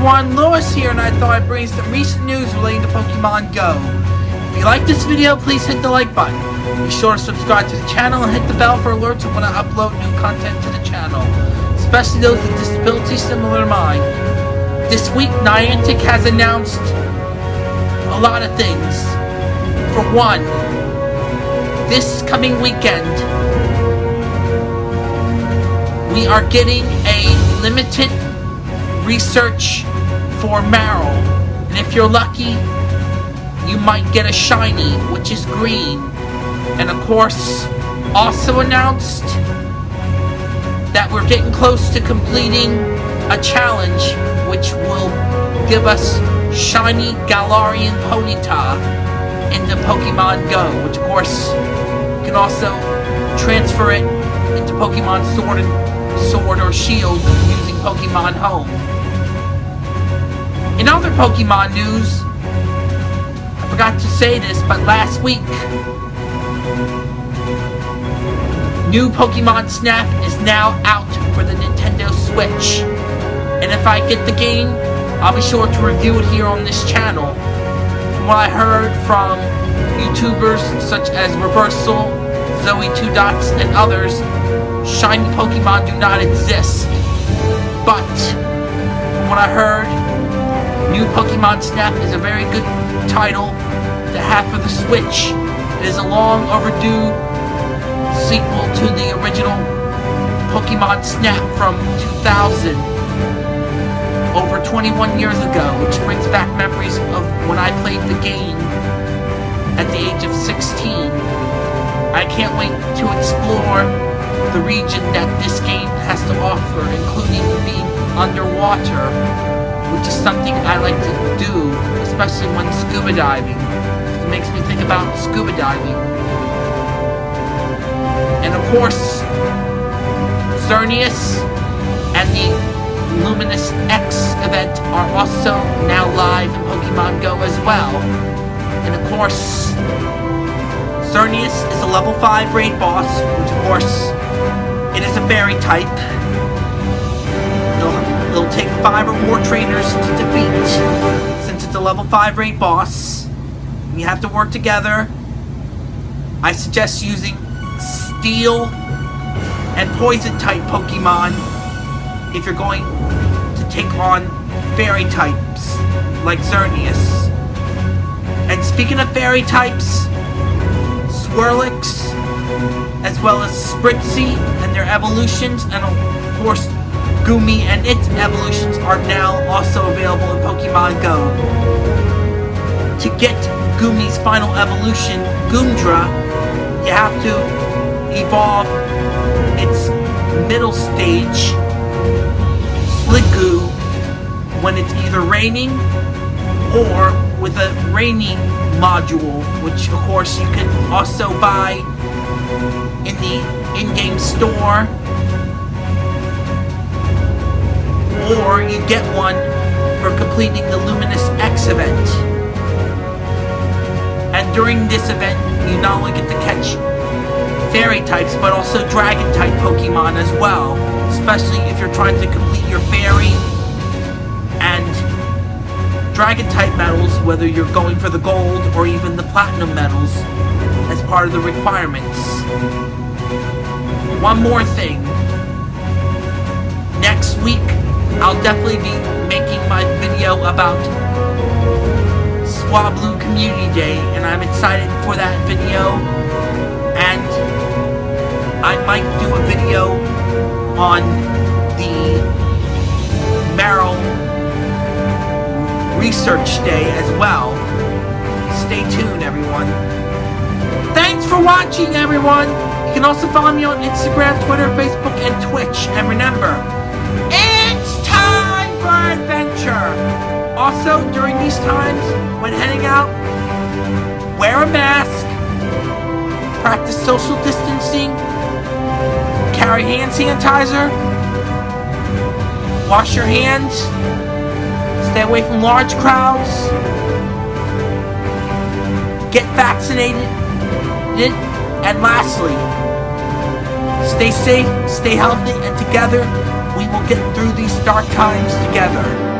everyone, Lewis here, and I thought I'd bring some recent news relating to Pokemon Go. If you like this video, please hit the like button. Be sure to subscribe to the channel and hit the bell for alerts when I upload new content to the channel, especially those with disabilities similar to mine. This week, Niantic has announced a lot of things. For one, this coming weekend, we are getting a limited research for Marill. And if you're lucky, you might get a shiny, which is green. And of course, also announced that we're getting close to completing a challenge which will give us shiny Galarian Ponyta into Pokemon Go, which of course you can also transfer it into Pokemon Sword and Sword or Shield using Pokemon Home. Other Pokemon news, I forgot to say this, but last week, new Pokemon Snap is now out for the Nintendo Switch. And if I get the game, I'll be sure to review it here on this channel. From what I heard from YouTubers such as Reversal, ZoeTwoDots, and others, shiny Pokemon do not exist. But, from what I heard, New Pokemon Snap is a very good title to have for the Switch. It is a long overdue sequel to the original Pokemon Snap from 2000, over 21 years ago, which brings back memories of when I played the game at the age of 16. I can't wait to explore the region that this game has to offer, including being underwater which is something I like to do, especially when scuba diving. It makes me think about scuba diving. And of course, Xerneas and the Luminous X event are also now live in Pokemon Go as well. And of course, Xerneas is a level 5 raid boss, which of course, it is a fairy type. It'll take five or more trainers to defeat. Since it's a level 5 raid boss, you have to work together. I suggest using Steel and Poison type Pokemon if you're going to take on Fairy types like Xerneas. And speaking of Fairy types, Swirlix, as well as Spritzee and their evolutions, and of course Goomy and its evolutions are now also available in Pokemon Go. To get Goomy's final evolution, Goodra, you have to evolve its middle stage, Sliggoo, when it's either raining or with a raining module, which of course you can also buy in the in-game store or you get one for completing the Luminous X event. And during this event, you not only get to catch fairy types, but also dragon type Pokemon as well. Especially if you're trying to complete your fairy and dragon type medals, whether you're going for the gold or even the platinum medals as part of the requirements. One more thing. Next week, I'll definitely be making my video about Swablu Community Day, and I'm excited for that video. And I might do a video on the Marill Research Day as well. Stay tuned, everyone. Thanks for watching, everyone! You can also follow me on Instagram, Twitter, Facebook, and Twitch. And remember, adventure. Also, during these times, when heading out, wear a mask, practice social distancing, carry hand sanitizer, wash your hands, stay away from large crowds, get vaccinated, and lastly, stay safe, stay healthy, and together we will get through these dark times together.